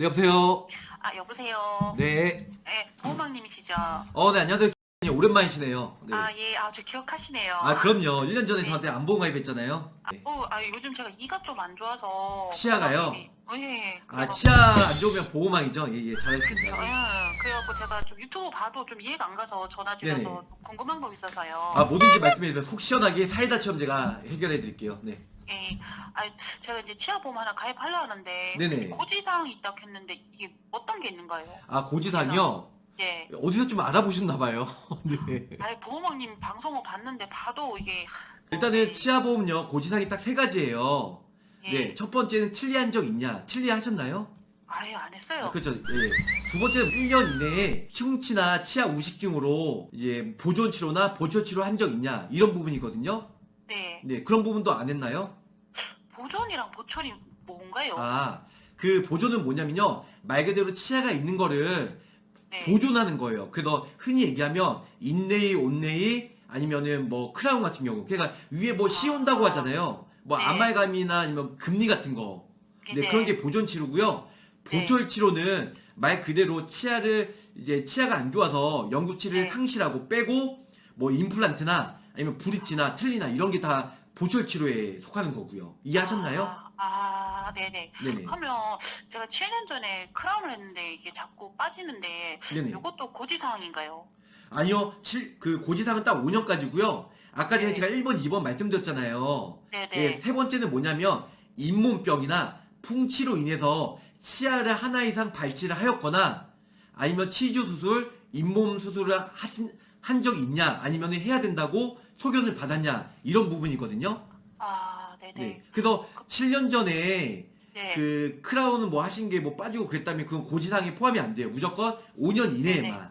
네, 여보세요. 아 여보세요. 네. 네, 보호망님이시죠? 어, 네, 안녕하세요. 오랜만이시네요. 네. 아 예, 아저 기억하시네요. 아, 그럼요. 1년 전에 네. 저한테 안보험 가입했잖아요. 아, 네. 어, 아 요즘 제가 이가 좀 안 좋아서. 치아가요? 어, 예. 아, 치아 안 좋으면 보호망이죠? 예, 예, 어, 잘했습니다. 예. 그래갖고 제가 좀 유튜브 봐도 좀 이해가 안 가서 전화 드려서 네네. 좀 궁금한 거 있어서요. 아, 뭐든지 말씀해주세요. 속 시원하게 사이다처럼 제가 해결해 드릴게요. 네. 예. 아 제가 이제 치아보험 하나 가입하려 하는데 네네. 고지사항이 있다고 했는데 이게 어떤 게 있는가요? 아, 고지사항이요? 예. 어디서 좀 알아보셨나 봐요. 네. 아 보호망님 방송을 봤는데 봐도 이게. 일단은 치아보험요, 고지사항이 딱 세 가지예요. 예. 네. 첫 번째는 틀리한 적 있냐? 틀리하셨나요? 아예 안 했어요. 아, 그렇죠. 예. 두 번째는 1년 이내에 충치나 치아 우식증으로 이제 보존 치료나 보초 치료 한 적 있냐? 이런 부분이거든요. 네. 네, 그런 부분도 안 했나요? 보철이 뭔가요? 아, 그 보존은 뭐냐면요. 말 그대로 치아가 있는 거를 네. 보존하는 거예요. 그래서 흔히 얘기하면 인네이, 온네이 아니면은 뭐 크라운 같은 경우. 그러니까 위에 뭐 씌운다고 하잖아요. 뭐 네. 아말감이나 아니면 금리 같은 거. 네, 그런 게 보존 치료고요. 네. 보철 치료는 말 그대로 치아를 이제 치아가 안 좋아서 영구치를 네. 상실하고 빼고 뭐 임플란트나 아니면 브릿지나 틀리나 이런 게 다 보철 치료에 속하는 거고요. 이해하셨나요? 아, 아, 네네. 네네. 하면 제가 7년 전에 크라운을 했는데 이게 자꾸 빠지는데 네네. 이것도 고지사항인가요? 아니요. 칠- 그 고지사는 딱 5년까지고요. 아까 전에 네. 제가 1번, 2번 말씀드렸잖아요. 네네. 예, 세 번째는 뭐냐면 잇몸병이나 풍치로 인해서 치아를 하나 이상 발치를 하였거나 아니면 치주 수술, 잇몸 수술을 하신 한 적이 있냐 아니면 해야 된다고 소견을 받았냐 이런 부분이거든요. 아, 네네. 네. 그래서 7년 전에 네. 그 크라운은 뭐 하신 게 뭐 빠지고 그랬다면 그건 고지사항에 포함이 안 돼요. 무조건 5년 이내에만.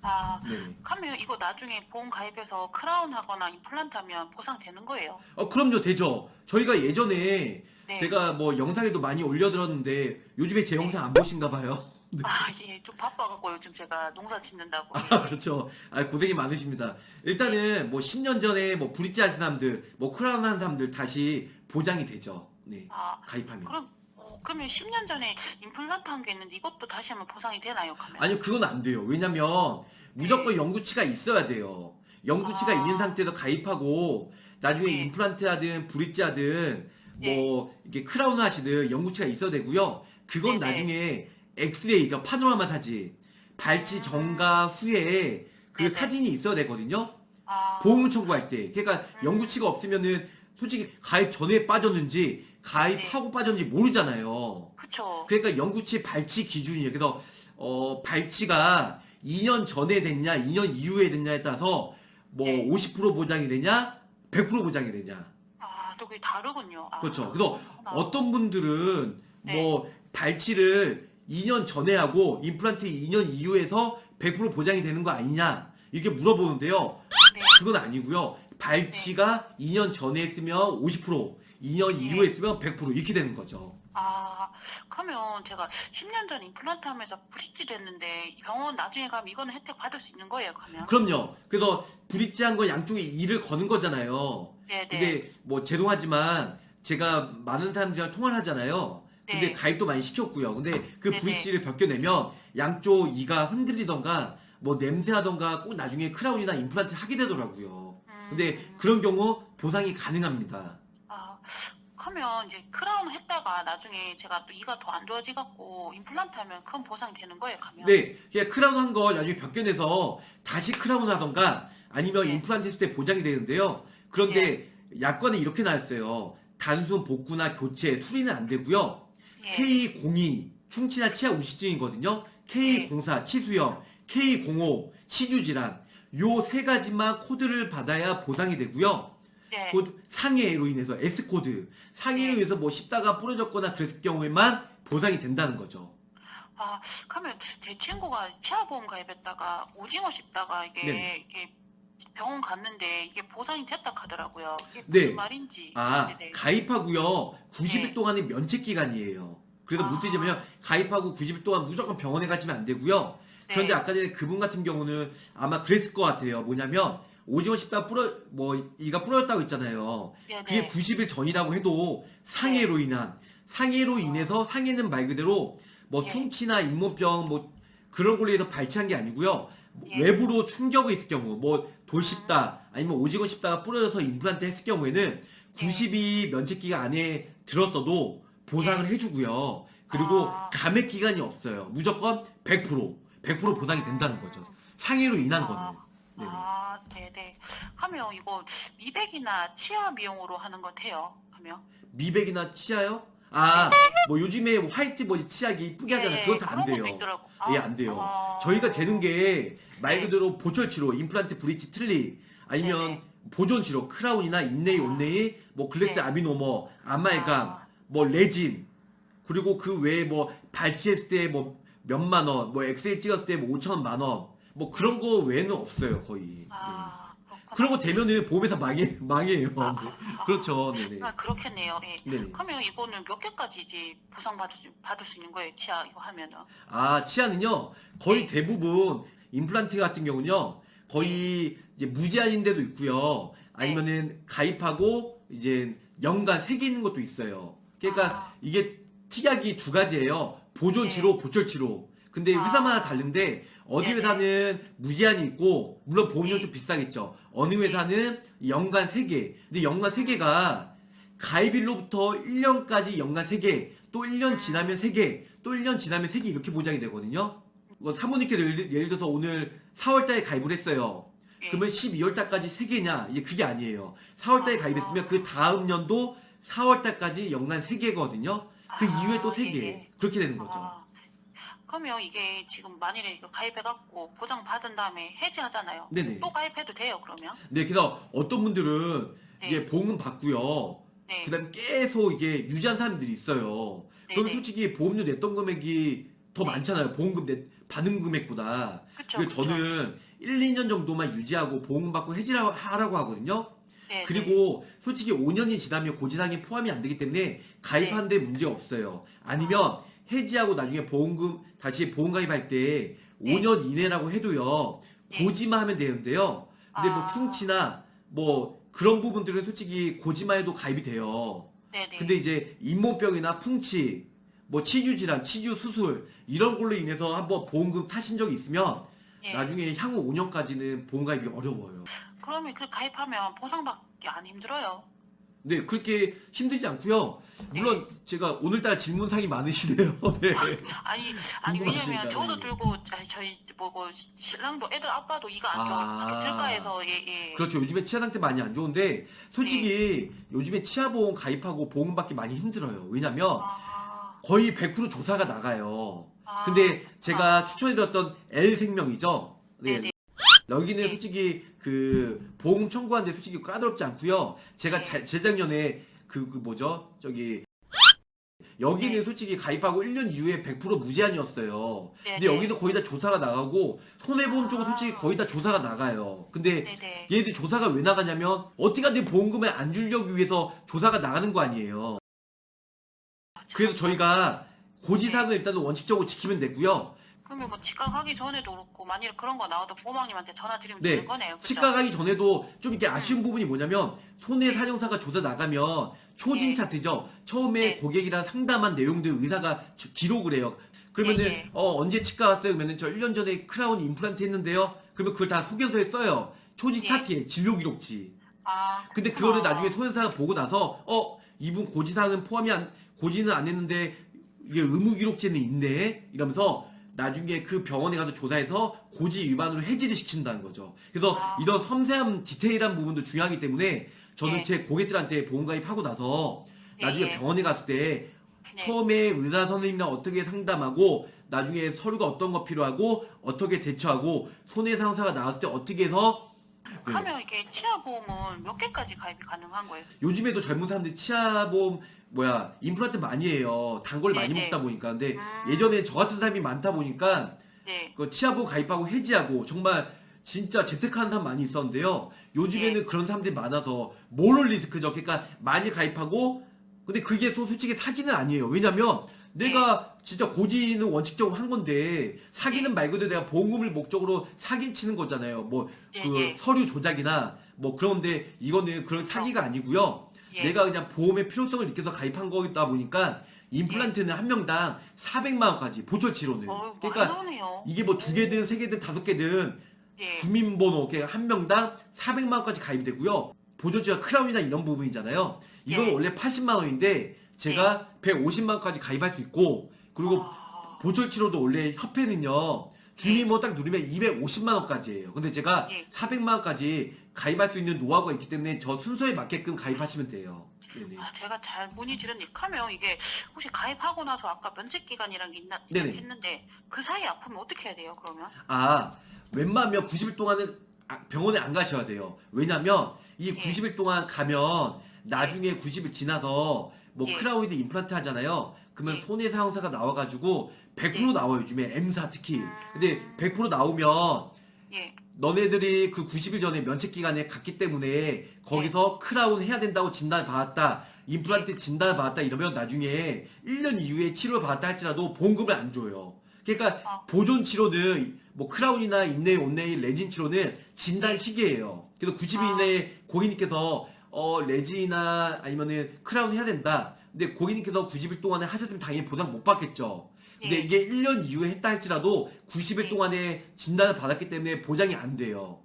아, 네. 하면 이거 나중에 보험 가입해서 크라운 하거나 임플란트 하면 보상되는 거예요? 어 그럼요 되죠. 저희가 예전에 네. 제가 뭐 영상에도 많이 올려드렸는데 요즘에 제 영상 안 보신가 봐요. 네. 아, 예, 좀 바빠갖고 요즘 제가 농사 짓는다고. 아, 그렇죠. 아, 고생이 많으십니다. 일단은 뭐 10년 전에 뭐 브릿지 한 사람들, 뭐 크라운 한 사람들 다시 보장이 되죠. 네. 아, 가입하면. 그럼, 어, 그러면 10년 전에 임플란트 한 게 있는데 이것도 다시 하면 보상이 되나요, 그러면? 아니요, 그건 안 돼요. 왜냐면 무조건 영구치가 있어야 돼요. 영구치가 아. 있는 상태에서 가입하고 나중에 네. 임플란트 하든 브릿지 하든 뭐 이게 크라운 하시든 영구치가 있어야 되고요. 그건 네네. 나중에 엑스레이죠. 파노라마 사진. 발치 전과 후에 그 네네. 사진이 있어야 되거든요. 아, 보험 청구할 때. 그러니까 영구치가 없으면은 솔직히 가입 전에 빠졌는지 가입하고 빠졌는지 모르잖아요. 그쵸. 그러니까 영구치 발치 기준이에요. 그래서 어 발치가 2년 전에 됐냐, 2년 이후에 됐냐에 따라서 뭐 네. 50% 보장이 되냐, 100% 보장이 되냐. 아, 또 그게 다르군요. 아, 그렇죠. 그래서 그렇구나. 어떤 분들은 네. 뭐 발치를 2년 전에 하고 임플란트 2년 이후에서 100% 보장이 되는 거 아니냐 이렇게 물어보는데요. 네. 그건 아니고요. 발치가 2년 전에 했으면 50%, 2년 네. 이후에 했으면 100% 이렇게 되는 거죠. 아, 그러면 제가 10년 전 임플란트 하면서 브릿지 됐는데 병원 나중에 가면 이거는 혜택 받을 수 있는 거예요, 그러면? 그럼요. 그래서 브릿지 한 건 양쪽에 일을 거는 거잖아요. 네, 네. 근데 뭐 죄송하지만 제가 많은 사람들이랑 통화를 하잖아요. 근데 네. 가입도 많이 시켰고요. 근데 그 네네. 브릿지를 벗겨내면 양쪽 이가 흔들리던가 뭐 냄새나던가 꼭 나중에 크라운이나 임플란트 하게 되더라고요. 음, 근데 그런 경우 보상이 가능합니다. 아, 그러면 이제 크라운 했다가 나중에 제가 또 이가 더 안 좋아지갖고 임플란트 하면 그건 보상이 되는 거예요, 그러면? 네, 그냥 크라운 한 걸 나중에 벗겨내서 다시 크라운 하던가 아니면 네. 임플란트 했을 때 보장이 되는데요. 그런데 약관에 이렇게 나왔어요. 단순 복구나 교체, 수리는 안 되고요. 예. K02 충치나 치아 우식증이거든요. K04 치수염, K05 치주 질환. 요 세 가지만 코드를 받아야 보상이 되고요. 네. 곧 상해로 인해서 S 코드, 상해로 네. 인해서 뭐 씹다가 부러졌거나 그랬을 경우에만 보상이 된다는 거죠. 아, 그러면 제 친구가 치아보험 가입했다가 오징어 씹다가 이게, 네네. 이게 병원 갔는데 이게 보상이 됐다 하더라고요. 이게 네. 무슨 말인지. 아, 네네. 가입하고요. 90일 네. 동안의 면책 기간이에요. 그래서 아. 무엇이냐면 가입하고 90일 동안 무조건 병원에 가시면 안 되고요. 그런데 네. 아까 전에 그분 같은 경우는 아마 그랬을 것 같아요. 뭐냐면 오징어 씹다 부러 뭐 이가 부러졌다고 했잖아요. 네네. 그게 90일 전이라고 해도 상해로 인한 상해로 인해서 상해는 말 그대로 뭐 예. 충치나 잇몸병 뭐 그런 걸로 해서 발치한 게 아니고요. 뭐 예. 외부로 충격이 있을 경우 뭐 돌 씹다 아니면 오직원 씹다가 부러져서 임플란트 했을 경우에는 92 면책기가 안에 들었어도 보상을 해주고요. 그리고 예. 아. 감액 기간이 없어요. 무조건 100% 100% 보상이 된다는 거죠. 상해로 인한 거는. 아, 네네. 아, 네네. 하면 이거 미백이나 치아 미용으로 하는 거 돼요? 하면? 미백이나 치아요? 아, 뭐 요즘에 화이트 뭐 치약이 이쁘게 하잖아요. 네, 그건 다 안 돼요. 것도 있더라고. 예, 안 돼요. 아. 저희가 되는 게 말 네. 그대로 보철 치료, 임플란트 브릿지 틀니, 아니면 네네. 보존 치료, 크라운이나 inlay, 아. onlay, 뭐 glass 네. 아미노머, 아말감, 아. 뭐 레진, 그리고 그 외에 뭐 발치했을 때 뭐 몇만 원, 뭐 엑스레이 찍었을 때 뭐 5천 만 원, 뭐 그런 거 외에는 없어요, 거의. 네. 아, 그렇구나. 거 되면은 보험회사 망해, 망해요. 아, 네. 아, 그렇죠, 네네. 아, 그렇겠네요. 예. 네네. 그러면 이거는 몇 개까지 이제 보상 받을 수, 받을 수 있는 거예요? 치아 이거 하면은? 아, 치아는요, 거의 네. 대부분 임플란트 같은 경우는요, 거의 이제 무제한인 데도 있고요. 아니면은 가입하고 이제 연간 세개 있는 것도 있어요. 그러니까 아. 이게 특약이 두 가지예요. 보존치료, 네. 보철치료. 근데 아. 회사마다 다른데 어디 네네. 회사는 무제한이 있고 물론 보험료 네. 좀 비싸겠죠. 어느 회사는 연간 세 개. 근데 연간 세 개가 가입일로부터 1년까지 연간 3개, 또 1년 지나면 3개, 또 1년 지나면 3개 이렇게 보장이 되거든요. 뭐 사모님께서 예를, 예를 들어서 오늘 4월달에 가입을 했어요. 예. 그러면 12월달까지 3개냐? 이게 그게 아니에요. 4월달에 아. 가입했으면 그 다음 연도 4월달까지 연간 3개거든요. 그 아, 이후에 또 3개. 예, 예. 그렇게 되는 거죠. 아, 그러면 이게 지금 만일에 이거 가입해갖고 보장 받은 다음에 해지하잖아요. 네네. 또 가입해도 돼요, 그러면? 네, 그래서 어떤 분들은 네. 이게 보험금 받고요. 네. 그 다음에 계속 이게 유지한 사람들이 있어요. 그러면 네네. 솔직히 보험료 냈던 금액이 더 네. 많잖아요. 보험금 내, 받은 금액보다. 그쵸. 그래서 그쵸. 저는 1, 2년 정도만 유지하고 보험금 받고 해지하라고 하라고 하거든요. 네, 그리고 솔직히 5년이 지나면 고지사항이 포함이 안 되기 때문에 가입하는데 문제가 없어요. 아니면 해지하고 나중에 보험금 다시 보험 가입할 때 네. 5년 이내라고 해도요. 네. 고지만 하면 되는데요. 근데 뭐 아. 충치나 뭐 그런 부분들은 솔직히 고지만 해도 가입이 돼요. 네, 네. 근데 이제 잇몸병이나 풍치, 뭐 치주 질환, 치주 수술 이런 걸로 인해서 한번 보험금 타신 적이 있으면 예. 나중에 향후 5년까지는 보험 가입이 어려워요. 그러면 그 가입하면 보상받기 안 힘들어요. 네, 그렇게 힘들지 않고요. 물론 제가 오늘따라 질문상이 많으시네요. 네. 아니, 아니 왜냐면 저도 네. 들고 아니, 저희 뭐고 신랑도 애들 아빠도 이가 안 좋아 아. 같이 들가해서 예 예. 그렇죠. 요즘에 치아 상태 많이 안 좋은데 솔직히 요즘에 치아 보험 가입하고 보험 받기 많이 힘들어요. 왜냐면 아, 거의 100% 조사가 나가요. 아. 근데 제가 아. 추천해드렸던 L생명이죠. 네. 네네. 여기는 네. 솔직히 그 보험 청구하는데 솔직히 까다롭지 않고요. 제가 네. 자- 재작년에 그, 그 뭐죠? 저기 여기는 네. 솔직히 가입하고 1년 이후에 100% 무제한이었어요. 네, 근데 네. 여기는 거의 다 조사가 나가고 손해보험 쪽은 아. 솔직히 거의 다 조사가 나가요. 근데 네네. 얘네들 조사가 왜 나가냐면 어떻게 내 보험금을 안 주려고 위해서 조사가 나가는 거 아니에요. 그래서 저희가 고지사항을 일단은 원칙적으로 지키면 되고요. 그러면 뭐 치과 가기 전에도 그렇고 만일 그런 거 나와도 보호망님한테 전화 드리면 네, 되는 거네요. 그죠? 치과 가기 전에도 좀 이렇게 아쉬운 부분이 뭐냐면 손해 사정사가 조사 나가면 초진 네. 차트죠. 처음에 네. 고객이랑 상담한 내용들 의사가 주- 기록을 해요. 그러면은 네, 네. 어, 언제 치과 왔어요? 그러면은 저 1년 전에 크라운 임플란트 했는데요. 그러면 그걸 다 소개서에 써요. 초진 네. 차트에 진료 기록지. 아, 근데. 그거를 나중에 소연사가 보고 나서 어 이분 고지사항은 포함이 안 고지는 안 했는데 이게 의무 기록지는 있네 이러면서 나중에 그 병원에 가서 조사해서 고지 위반으로 해지를 시킨다는 거죠. 그래서 아. 이런 섬세한 디테일한 부분도 중요하기 때문에 저는 네. 제 고객들한테 보험 가입하고 나서 네, 나중에 네. 병원에 갔을 때 네. 처음에 의사 선생님이랑 어떻게 상담하고 나중에 서류가 어떤 거 필요하고 어떻게 대처하고 손해상사가 나왔을 때 어떻게 해서 네. 하면 이게 치아 보험은 몇 개까지 가입이 가능한 거예요? 요즘에도 젊은 사람들이 치아보험 뭐야 임플란트 많이 해요. 단걸 많이 네네. 먹다 보니까 근데 음. 예전에 저 같은 사람이 많다 보니까 네. 그 치아보험 가입하고 해지하고 정말 진짜 재택하는 사람 많이 있었는데요. 요즘에는 네. 그런 사람들이 많아서 모럴 리스크죠. 그러니까 많이 가입하고 근데 그게 또 솔직히 사기는 아니에요. 왜냐면 내가 진짜 고지는 원칙적으로 한 건데 사기는 네. 말 그대로 내가 보험금을 목적으로 사기 치는 거잖아요. 뭐그 네, 네. 서류 조작이나 뭐 그런데 이거는 그런 사기가 아니고요. 예. 내가 그냥 보험의 필요성을 느껴서 가입한 거다 보니까 임플란트는 한 명당 400만 원까지 보철 치료는. 어, 그러니까. 이게 뭐 두 개든 세 개든 다섯 개든 예. 주민번호 한 명당 400만 원까지 가입이 되고요. 보조제가 크라운이나 이런 부분이잖아요. 이건 예. 원래 80만 원인데 제가 150만 원까지 가입할 수 있고 그리고 아, 보철 치료도 원래 협회는요. 주민번호 딱 누르면 250만 원까지예요. 근데 제가 예. 400만 원까지 가입할 수 있는 노하우가 있기 때문에 저 순서에 맞게끔 가입하시면 돼요. 네네. 아, 제가 잘 문의드렸는데 하면 이게 혹시 가입하고 나서 아까 면책 기간이란 게 있나 네네. 했는데 그 사이에 아프면 어떻게 해야 돼요? 그러면? 아, 웬만하면 90일 동안은 아, 병원에 안 가셔야 돼요. 왜냐면 이 예. 90일 동안 가면 나중에 90일 지나서 뭐 예. 크라운이나 임플란트 하잖아요. 그러면 예. 손해 사정사가 나와가지고 100% 예. 나와요. 요즘에 M사 특히. 음. 근데 100% 나오면 예. 너네들이 그 90일 전에 면책 기간에 갔기 때문에 거기서 크라운 해야 된다고 진단 받았다. 임플란트 진단 받았다 이러면 나중에 1년 이후에 치료를 받았다 할지라도 보험금을 안 줘요. 그러니까 아. 보존 치료는 뭐 크라운이나 inlay, onlay, 레진 치료는 진단 네. 시기예요. 그래서 90일 아. 이내에 고객님께서 어 레진이나 아니면은 크라운 해야 된다. 근데 고객님께서 90일 동안에 하셨으면 당연히 보상 못 받겠죠. 근데 예. 이게 1년 이후에 했다 할지라도 90일 네. 동안에 진단을 받았기 때문에 보장이 안 돼요.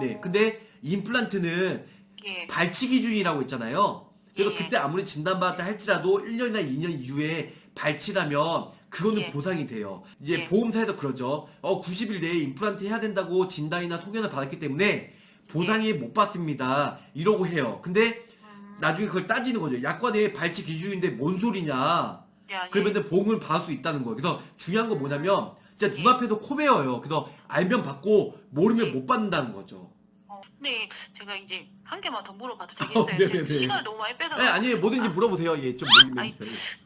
네. 어, 근데 임플란트는 예. 발치 기준이라고 있잖아요. 그래서 예. 그때 아무리 진단받았다 할지라도 1년이나 2년 이후에 발치라면 그거는 예. 보상이 돼요. 이제 예. 보험사에서 그러죠. 어, 90일 내에 임플란트 해야 된다고 진단이나 소견을 받았기 때문에 보상이 못 받습니다. 이러고 해요. 근데 음, 나중에 그걸 따지는 거죠. 약관에 발치 기준인데 뭔 소리냐. 야, 예. 그러면 보험을 받을 수 있다는 거예요. 그래서 중요한 건 뭐냐면 진짜 예. 눈앞에서 코베어요. 그래서 알면 받고 모르면 예. 못 받는다는 거죠. 어, 근데 제가 이제 한 개만 더 물어봐도 어, 되겠어요? 네네네. 제가 시간을 너무 많이 뺏어. 네, 아니 뭐든지 물어보세요. 예, 좀 아니.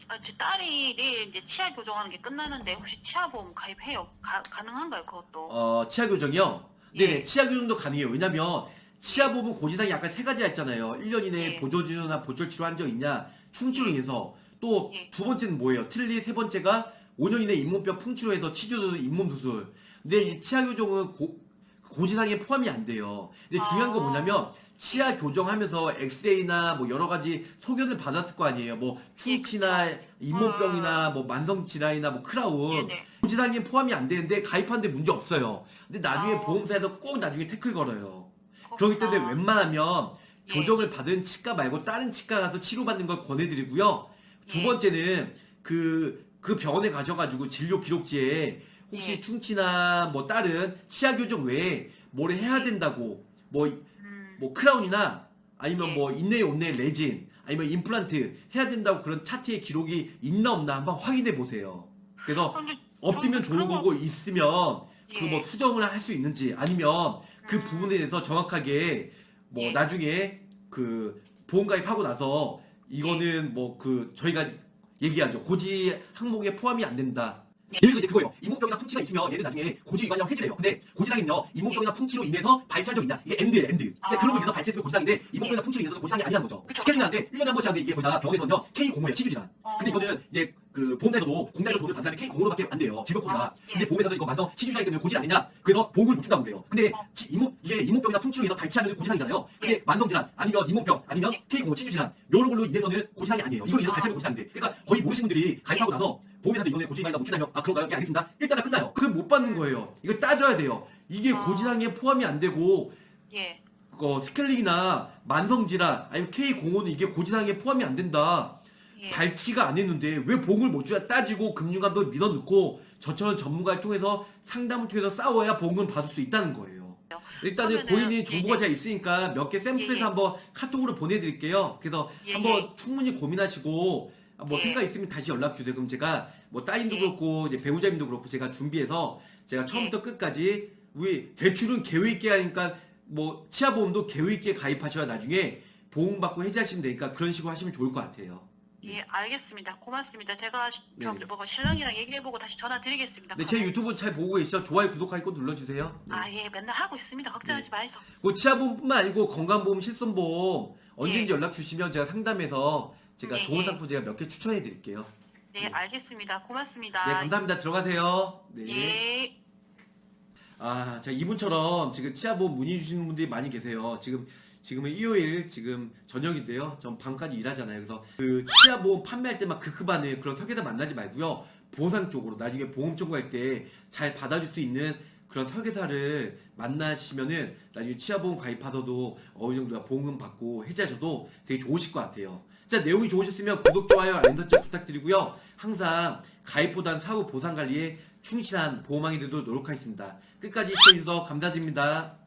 아, 제 딸이 내일 이제 치아 교정하는 게 끝나는데 혹시 치아보험 가입해요? 가, 가능한가요? 그것도? 어, 치아 교정이요? 네네, 예. 치아 교정도 가능해요. 왜냐면, 치아 부분 고지상이 약간 세 가지가 있잖아요. 1년 이내에 예. 보조치료나 보철치료 한 적 있냐, 충치로 예. 인해서. 또, 예. 두 번째는 뭐예요? 틀리 세 번째가 5년 이내 잇몸뼈 풍치로 해서 치주도 잇몸 수술. 근데 이 치아 교정은 고, 고지상에 포함이 안 돼요. 근데 중요한 건 아. 뭐냐면, 치아 교정하면서 엑스레이나 뭐 여러 가지 소견을 받았을 거 아니에요. 뭐 충치나 잇몸병이나 뭐 만성 질환이나 뭐 크라운. 네네. 고지상에 포함이 안 되는데 가입하는데 문제 없어요. 근데 나중에 아. 보험사에서 꼭 나중에 태클 걸어요. 그렇기 때문에 그렇구나. 웬만하면 예. 교정을 받은 치과 말고 다른 치과 가서 치료받는 걸 권해드리고요. 두 예. 번째는 그, 그 병원에 가셔가지고 진료 기록지에 혹시 예. 충치나 뭐 다른 치아 교정 외에 뭘 해야 된다고 뭐, 음, 뭐 크라운이나 아니면 예. 뭐 인내에 온내 레진 아니면 임플란트 해야 된다고 그런 차트에 기록이 있나 없나 한번 확인해 보세요. 그래서 없으면 좋은 그런 거- 거고 있으면 그 예. 뭐 수정을 할 수 있는지 아니면 그 음. 부분에 대해서 정확하게 뭐 예. 나중에 그 보험 가입하고 나서 이거는 뭐그 저희가 얘기하죠 고지 항목에 포함이 안 된다. 예. 예를 들어 이제 그거예요. 잇몸병이나 풍치가 있으면 얘는 나중에 고지 위반이라고 해지래요. 근데 고지상은요 잇몸병이나 풍치로 인해서 발치한 적 있냐? 이게 and예요 and. 근데 아. 그런 거 인해서 발치했으면 고지상인데 잇몸병이나 풍치로 인해서 고지상이 아니라는 거죠. 그쵸. 스케일링 하는데 1년에 한 번씩 하는데 이게 거기다 병원에서는요 K05예요 치주질환. 어. 근데 이거는 이제 그 보험사에서도 공단에서 돈을 받는 다음에 K05로밖에 안 돼요. 질병 코드가. 아, 예. 근데 보험에서도 이거 만성 치주질환이기 때문에 고지 안 되냐? 그래서 보험을 못 준다고 그래요. 근데 어. 치- 이몸 이게 이몸병이나 풍치로 인해서 발치하면 고지상이잖아요. 근데 예. 만성 질환 아니면 이몸병 아니면 예. K05 치주질환 이런 걸로 인해서는 고지상이 아니에요. 이걸로 인해서 아. 발치하면 고지상인데. 그러니까 거의 모르시는 분들이 가입하고 예. 나서 보험회사도 이번에 고지상이다 못 준다면 아 그런가요? 예 알겠습니다. 일단은 끝나요. 그건 못 받는 거예요. 이거 따져야 돼요. 이게 아. 고지상에 포함이 안 되고 예. 어, 스켈링이나 만성 질환 아니면 K05는 이게 고지상에 포함이 안 된다. 예. 발치가 안 했는데 왜 봉을 못 주냐 따지고 금융감독 밀어넣고 저처럼 전문가를 통해서 상담을 통해서 싸워야 봉은 받을 수 있다는 거예요. 일단은 그러면은- 고객님 정보가 예, 예. 잘 있으니까 몇 개 샘플해서 예, 예. 한번 카톡으로 보내드릴게요. 그래서 예, 한번 예. 충분히 고민하시고 뭐 예. 생각 있으면 다시 연락 주세요. 그럼 제가 뭐 따님도 예. 그렇고 이제 배우자님도 그렇고 제가 준비해서 제가 처음부터 예. 끝까지 우리 대출은 계획 있게 하니까 뭐 치아보험도 계획 있게 가입하셔야 나중에 보험 받고 해지하시면 되니까 그런 식으로 하시면 좋을 것 같아요. 예, 알겠습니다. 고맙습니다. 제가 시- 네. 그럼 뭐 신랑이랑 얘기해보고 다시 전화 드리겠습니다. 네, 제 유튜브 잘 보고 계시죠? 좋아요, 구독하기 꼭 눌러주세요. 네. 아, 예, 맨날 하고 있습니다. 걱정하지 마이소. 뭐 치아보험뿐만 아니고 건강보험, 실손보험 언제든지 예. 연락 주시면 제가 상담해서 제가 네, 좋은 예. 상품 제가 몇 개 추천해 드릴게요. 네, 네. 알겠습니다. 고맙습니다. 네, 감사합니다. 들어가세요. 네. 예. 아, 자, 이분처럼 지금 치아보험 문의 주시는 분들이 많이 계세요. 지금 지금은 일요일 지금 저녁인데요. 전 밤까지 일하잖아요. 그래서 그 치아 보험 판매할 때막 급급하는 그런 설계사 만나지 말고요. 보상 쪽으로 나중에 보험 청구할 때 잘 받아줄 수 있는 그런 설계사를 만나시면은 나중에 치아보험 가입하셔도 어느 정도 보험금 받고 해지하셔도 되게 좋으실 것 같아요. 자 내용이 좋으셨으면 구독, 좋아요, 알림 설정 부탁드리고요. 항상 가입보단 사후 보상 관리에 충실한 보험왕이 되도록 노력하겠습니다. 끝까지 시청해주셔서 감사드립니다.